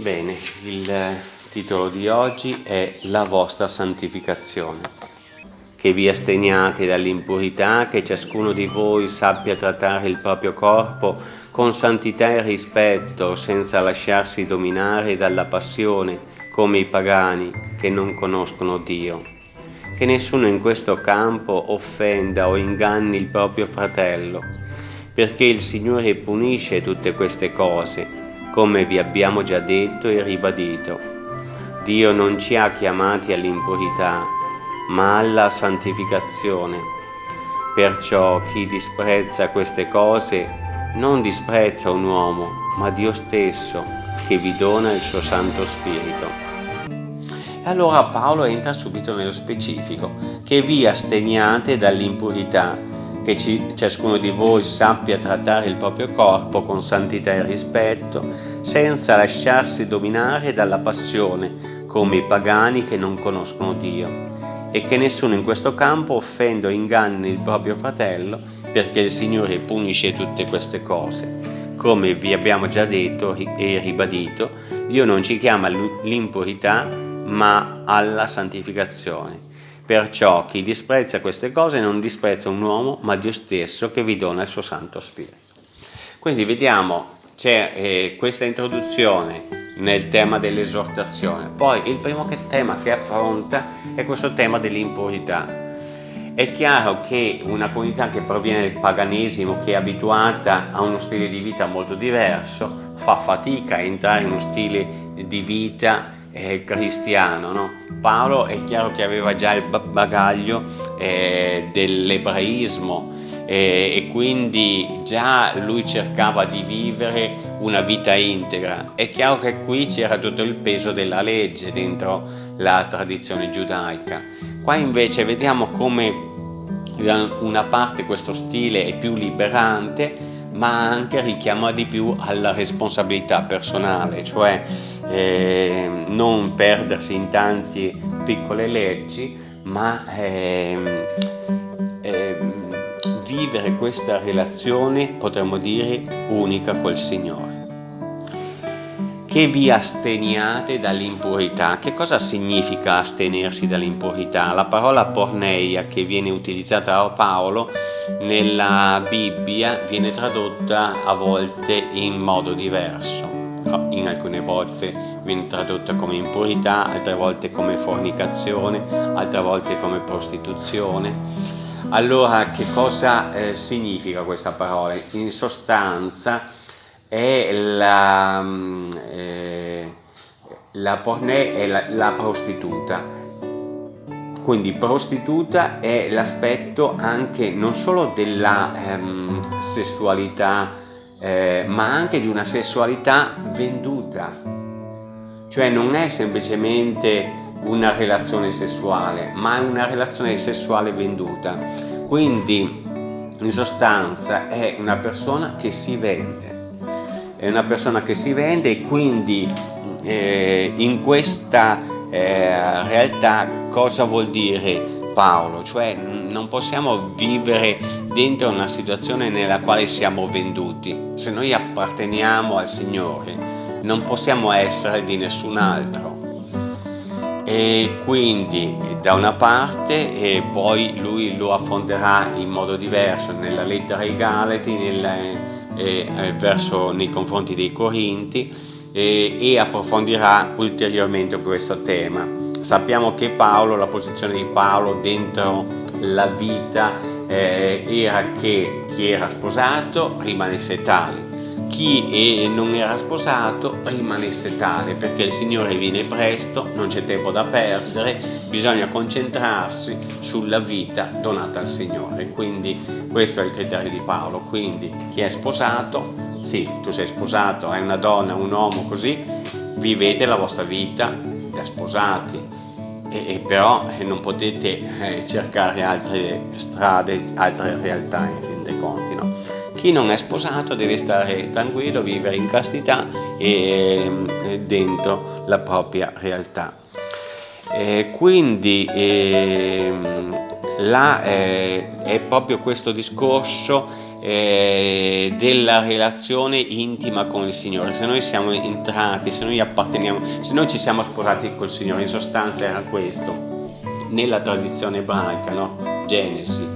Bene, il titolo di oggi è La vostra santificazione. Che vi asteniate dall'impurità, che ciascuno di voi sappia trattare il proprio corpo con santità e rispetto, senza lasciarsi dominare dalla passione, come i pagani che non conoscono Dio. Che nessuno in questo campo offenda o inganni il proprio fratello, perché il Signore punisce tutte queste cose, come vi abbiamo già detto e ribadito. Dio non ci ha chiamati all'impurità, ma alla santificazione. Perciò chi disprezza queste cose non disprezza un uomo, ma Dio stesso, che vi dona il suo Santo Spirito. E allora Paolo entra subito nello specifico, che vi asteniate dall'impurità, che ci, ciascuno di voi sappia trattare il proprio corpo con santità e rispetto, senza lasciarsi dominare dalla passione, come i pagani che non conoscono Dio, e che nessuno in questo campo offenda o inganni il proprio fratello, perché il Signore punisce tutte queste cose. Come vi abbiamo già detto e ribadito, Dio non ci chiama all'impurità, ma alla santificazione Perciò chi disprezza queste cose non disprezza un uomo, ma Dio stesso che vi dona il suo Santo Spirito. Quindi vediamo, c'è eh, questa introduzione nel tema dell'esortazione. Poi il primo che tema che affronta è questo tema dell'impurità. È chiaro che una comunità che proviene dal paganesimo, che è abituata a uno stile di vita molto diverso, fa fatica a entrare in uno stile di vita eh, cristiano. No? Paolo è chiaro che aveva già il bagaglio eh, dell'ebraismo eh, e quindi già lui cercava di vivere una vita integra. È chiaro che qui c'era tutto il peso della legge dentro la tradizione giudaica. Qua invece vediamo come una parte questo stile è più liberante ma anche richiama di più alla responsabilità personale, cioè eh, non perdersi in tante piccole leggi, ma eh, eh, vivere questa relazione, potremmo dire, unica col Signore. Che vi asteniate dall'impurità. Che cosa significa astenersi dall'impurità? La parola porneia che viene utilizzata da Paolo nella Bibbia viene tradotta a volte in modo diverso, in alcune volte viene tradotta come impurità, altre volte come fornicazione, altre volte come prostituzione. Allora che cosa eh, significa questa parola? In sostanza è la, mm, eh, la pornè è la, la prostituta quindi prostituta è l'aspetto anche non solo della ehm, sessualità, eh, ma anche di una sessualità venduta. Cioè non è semplicemente una relazione sessuale, ma è una relazione sessuale venduta. Quindi in sostanza è una persona che si vende. È una persona che si vende e quindi eh, in questa eh, realtà cosa vuol dire Paolo, cioè non possiamo vivere dentro una situazione nella quale siamo venduti, se noi apparteniamo al Signore non possiamo essere di nessun altro. E quindi da una parte e poi lui lo affonderà in modo diverso nella lettera ai Galati, nella, eh, verso, nei confronti dei Corinti e, e approfondirà ulteriormente questo tema. Sappiamo che Paolo, la posizione di Paolo dentro la vita eh, era che chi era sposato rimanesse tale, chi non era sposato rimanesse tale perché il Signore viene presto, non c'è tempo da perdere, bisogna concentrarsi sulla vita donata al Signore. Quindi questo è il criterio di Paolo, quindi chi è sposato? Sì, tu sei sposato, hai una donna, un uomo così, vivete la vostra vita da sposati, e, e però eh, non potete eh, cercare altre strade, altre realtà in fin dei conti. No? Chi non è sposato deve stare tranquillo, vivere in castità e, e dentro la propria realtà. E quindi eh, là, è proprio questo discorso eh, della relazione intima con il Signore, se noi siamo entrati, se noi apparteniamo, se noi ci siamo sposati col Signore, in sostanza era questo, nella tradizione ebraica, no? Genesi,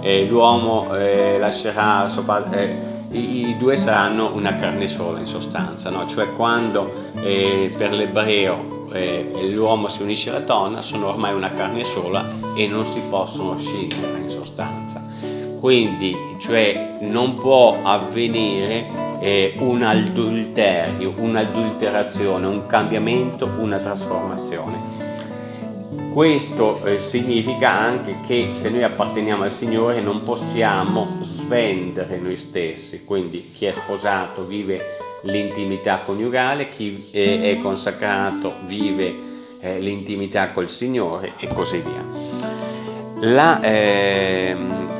eh, l'uomo eh, lascerà suo padre, eh, i, i, due saranno una carne sola in sostanza, no? cioè quando eh, per l'ebreo eh, l'uomo si unisce alla donna sono ormai una carne sola e non si possono scindere in sostanza quindi cioè non può avvenire eh, un adulterio, un'adulterazione, un cambiamento, una trasformazione. Questo eh, significa anche che se noi apparteniamo al Signore non possiamo svendere noi stessi, quindi chi è sposato vive l'intimità coniugale, chi è, è consacrato vive eh, l'intimità col Signore e così via. La, eh,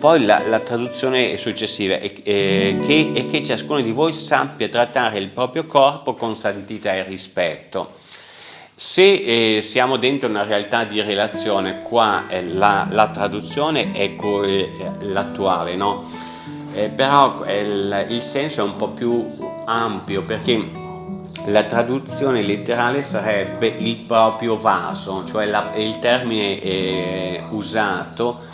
poi la, la traduzione successiva è, è, che, è che ciascuno di voi sappia trattare il proprio corpo con santità e rispetto. Se eh, siamo dentro una realtà di relazione, qua eh, la, la, traduzione è eh, l'attuale, no? Eh, però il, il senso è un po' più ampio perché la traduzione letterale sarebbe il proprio vaso, cioè la, il termine eh, usato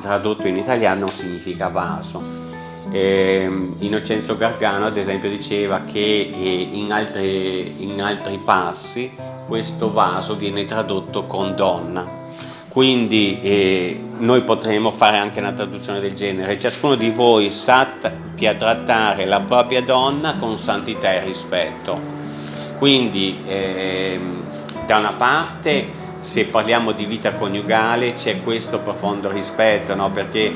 tradotto in italiano significa vaso. Eh, Innocenzo Gargano ad esempio diceva che eh, in, altri, in altri passi questo vaso viene tradotto con donna. Quindi eh, noi potremmo fare anche una traduzione del genere. Ciascuno di voi sappia trattare la propria donna con santità e rispetto. Quindi eh, da una parte se parliamo di vita coniugale c'è questo profondo rispetto, no? perché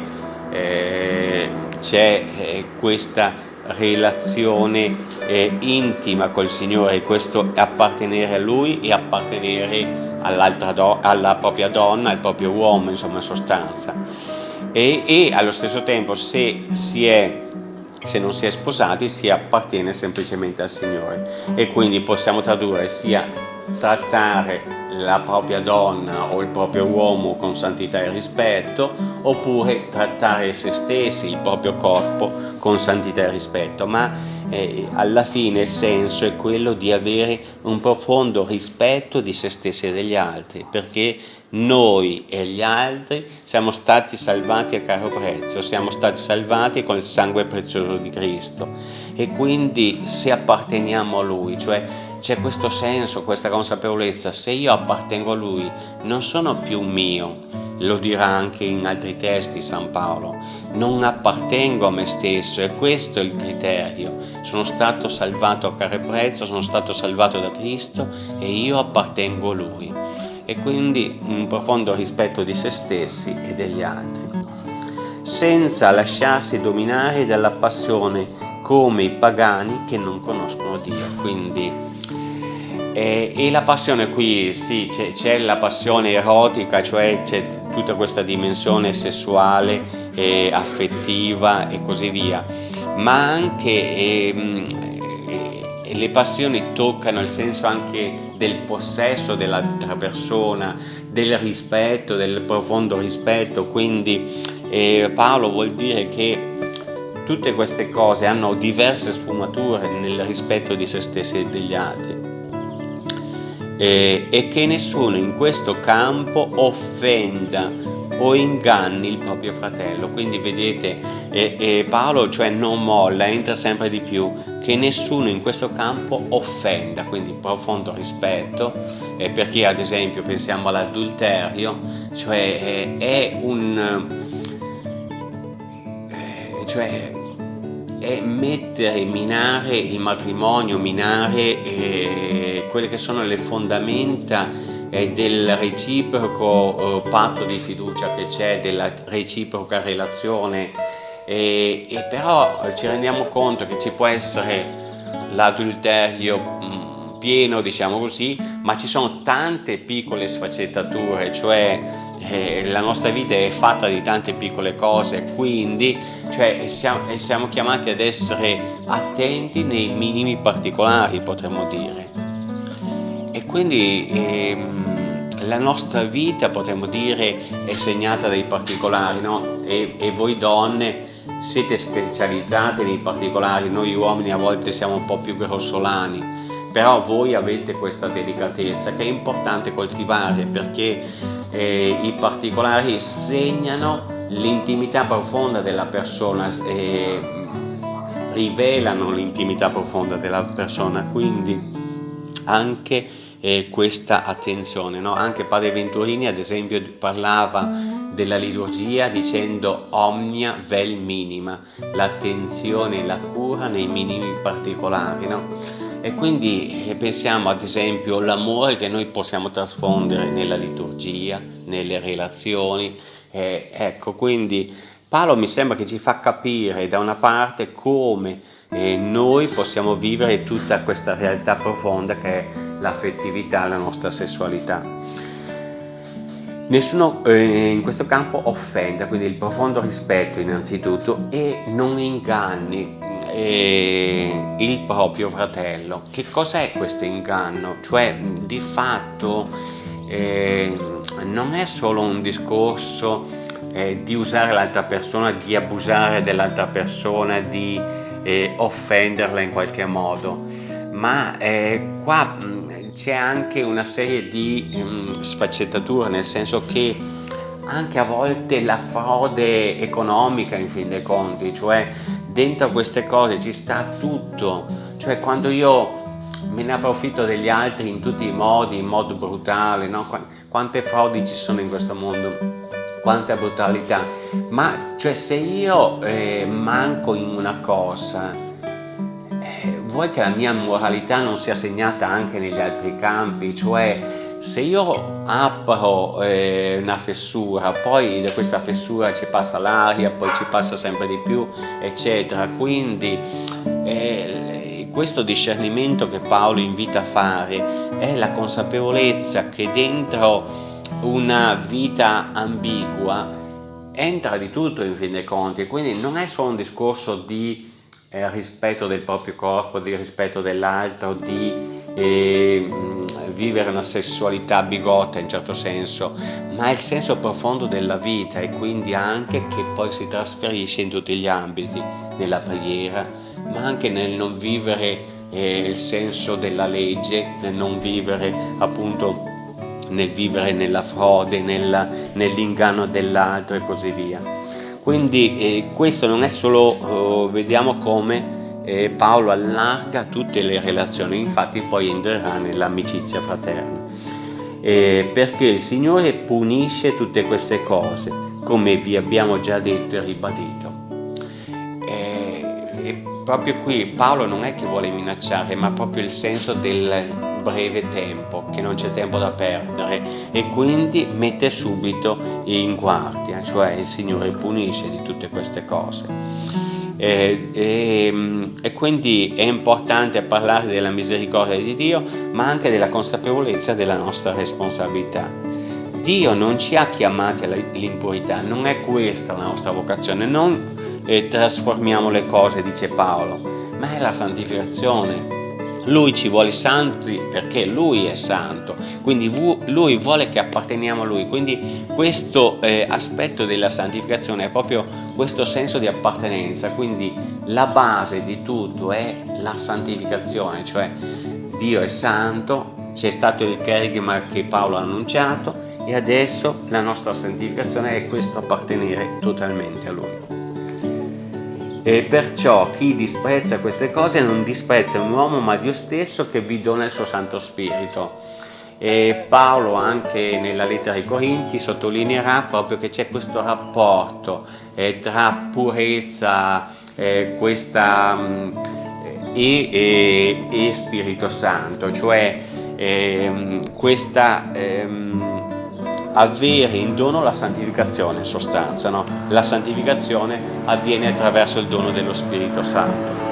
eh, c'è eh, questa relazione eh, intima col Signore, questo appartenere a Lui e appartenere alla propria donna, al proprio uomo, insomma in sostanza. E, e allo stesso tempo se, si è, se non si è sposati si appartiene semplicemente al Signore. E quindi possiamo tradurre sia trattare la propria donna o il proprio uomo con santità e rispetto oppure trattare se stessi, il proprio corpo con santità e rispetto. Ma eh, alla fine il senso è quello di avere un profondo rispetto di se stessi e degli altri perché noi e gli altri siamo stati salvati a caro prezzo, siamo stati salvati con il sangue prezioso di Cristo. E quindi se apparteniamo a Lui, cioè c'è questo senso, questa consapevolezza, se io appartengo a Lui non sono più mio, lo dirà anche in altri testi San Paolo, non appartengo a me stesso e questo è il criterio, sono stato salvato a caro prezzo, sono stato salvato da Cristo e io appartengo a Lui e quindi un profondo rispetto di se stessi e degli altri, senza lasciarsi dominare dalla passione come i pagani che non conoscono Dio, quindi e, e la passione qui, sì, c'è la passione erotica, cioè c'è tutta questa dimensione sessuale, e affettiva e così via, ma anche eh, eh, le passioni toccano il senso anche del possesso dell'altra persona, del rispetto, del profondo rispetto, quindi eh, Paolo vuol dire che tutte queste cose hanno diverse sfumature nel rispetto di se stessi e degli altri. Eh, e che nessuno in questo campo offenda o inganni il proprio fratello. Quindi vedete eh, eh, Paolo cioè non molla entra sempre di più che nessuno in questo campo offenda quindi profondo rispetto. Eh, perché ad esempio pensiamo all'adulterio cioè è un eh, cioè è mettere, minare il matrimonio, minare eh, quelle che sono le fondamenta eh, del reciproco eh, patto di fiducia che c'è, della reciproca relazione e, e, però ci rendiamo conto che ci può essere l'adulterio mm, pieno, diciamo così, ma ci sono tante piccole sfaccettature, cioè eh, la nostra vita è fatta di tante piccole cose, quindi cioè, siamo, siamo chiamati ad essere attenti nei minimi particolari, potremmo dire. E quindi ehm, la nostra vita, potremmo dire, è segnata dai particolari, no? E, e voi donne siete specializzate nei particolari, noi uomini a volte siamo un po' più grossolani, però voi avete questa delicatezza che è importante coltivare perché eh, i particolari segnano l'intimità profonda della persona e rivelano l'intimità profonda della persona, quindi anche eh, questa attenzione. No? Anche Padre Venturini ad esempio parlava della liturgia dicendo omnia vel minima, l'attenzione e la cura nei minimi particolari. No? E quindi eh, pensiamo ad esempio all'amore che noi possiamo trasfondere nella liturgia, nelle relazioni. Eh, ecco, quindi Paolo mi sembra che ci fa capire da una parte come eh, noi possiamo vivere tutta questa realtà profonda che è l'affettività, la nostra sessualità. Nessuno eh, in questo campo offenda, quindi il profondo rispetto innanzitutto e non inganni eh, il proprio fratello. Che cos'è questo inganno? Cioè di fatto eh, non è solo un discorso eh, di usare l'altra persona, di abusare dell'altra persona, di eh, offenderla in qualche modo, ma eh, qua c'è anche una serie di um, sfaccettature, nel senso che anche a volte la frode economica in fin dei conti, cioè dentro queste cose ci sta tutto, cioè quando io me ne approfitto degli altri in tutti i modi, in modo brutale, no? quante frodi ci sono in questo mondo, quanta brutalità, ma cioè se io eh, manco in una cosa, vuoi che la mia moralità non sia segnata anche negli altri campi, cioè se io apro eh, una fessura, poi da questa fessura ci passa l'aria, poi ci passa sempre di più, eccetera, quindi eh, questo discernimento che Paolo invita a fare è la consapevolezza che dentro una vita ambigua entra di tutto in fin dei conti, quindi non è solo un discorso di eh, rispetto del proprio corpo, di rispetto dell'altro, di eh, vivere una sessualità bigotta in certo senso, ma è il senso profondo della vita e quindi anche che poi si trasferisce in tutti gli ambiti, nella preghiera, ma anche nel non vivere eh, il senso della legge, nel non vivere appunto nel vivere nella frode, nell'inganno dell'altro e così via. Quindi eh, questo non è solo, eh, vediamo come eh, Paolo allarga tutte le relazioni, infatti poi entrerà nell'amicizia fraterna. Eh, perché il Signore punisce tutte queste cose, come vi abbiamo già detto e ribadito. Eh, e proprio qui Paolo non è che vuole minacciare, ma proprio il senso del breve tempo, che non c'è tempo da perdere e quindi mette subito in guardia, cioè il Signore punisce di tutte queste cose. E, e, e, quindi è importante parlare della misericordia di Dio, ma anche della consapevolezza della nostra responsabilità. Dio non ci ha chiamati all'impurità, non è questa la nostra vocazione, non eh, trasformiamo le cose, dice Paolo, ma è la santificazione, lui ci vuole santi perché Lui è santo, quindi Lui vuole che apparteniamo a Lui, quindi questo eh, aspetto della santificazione è proprio questo senso di appartenenza, quindi la base di tutto è la santificazione, cioè Dio è santo, c'è stato il kerigma che Paolo ha annunciato e adesso la nostra santificazione è questo appartenere totalmente a Lui. E perciò chi disprezza queste cose non disprezza un uomo ma Dio stesso che vi dona il suo Santo Spirito. E Paolo anche nella lettera ai Corinti sottolineerà proprio che c'è questo rapporto eh, tra purezza eh, questa, mm, e, e, e, Spirito Santo, cioè eh, questa ehm, avere in dono la santificazione in sostanza, no? la santificazione avviene attraverso il dono dello Spirito Santo.